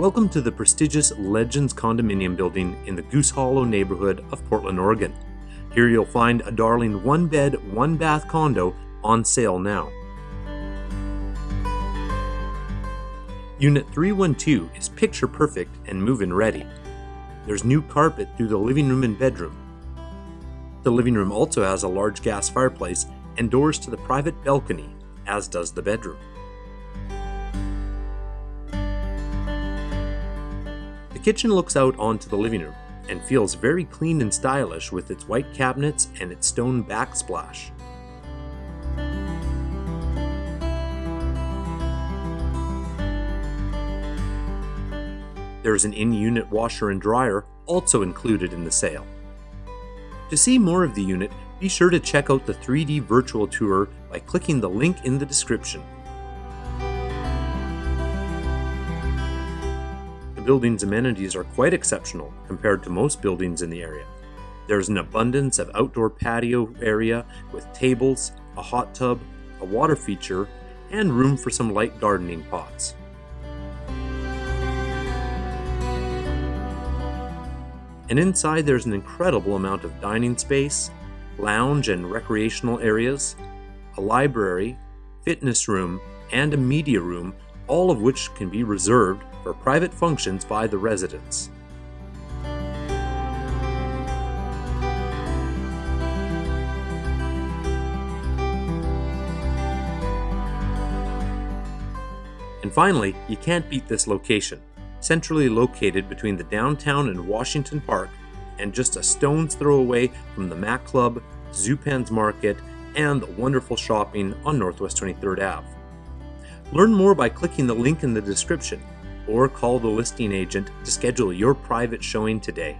Welcome to the prestigious Legends condominium building in the Goose Hollow neighborhood of Portland, Oregon. Here you'll find a darling one bed, one bath condo on sale now. Unit 312 is picture perfect and move in ready. There's new carpet through the living room and bedroom. The living room also has a large gas fireplace and doors to the private balcony, as does the bedroom. The kitchen looks out onto the living room and feels very clean and stylish with its white cabinets and its stone backsplash. There is an in-unit washer and dryer also included in the sale. To see more of the unit, be sure to check out the 3D virtual tour by clicking the link in the description. The building's amenities are quite exceptional compared to most buildings in the area. There's an abundance of outdoor patio area with tables, a hot tub, a water feature, and room for some light gardening pots. And inside there's an incredible amount of dining space, lounge and recreational areas, a library, fitness room, and a media room, all of which can be reserved for private functions by the residents. And finally, you can't beat this location centrally located between the downtown and Washington Park, and just a stone's throw away from the Mac Club, Zupan's Market, and the wonderful shopping on Northwest 23rd Ave. Learn more by clicking the link in the description or call the listing agent to schedule your private showing today.